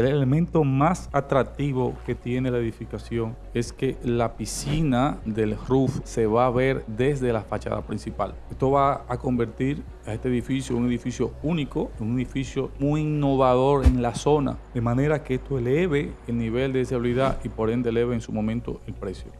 El elemento más atractivo que tiene la edificación es que la piscina del roof se va a ver desde la fachada principal. Esto va a convertir a este edificio en un edificio único, un edificio muy innovador en la zona, de manera que esto eleve el nivel de seguridad y por ende eleve en su momento el precio.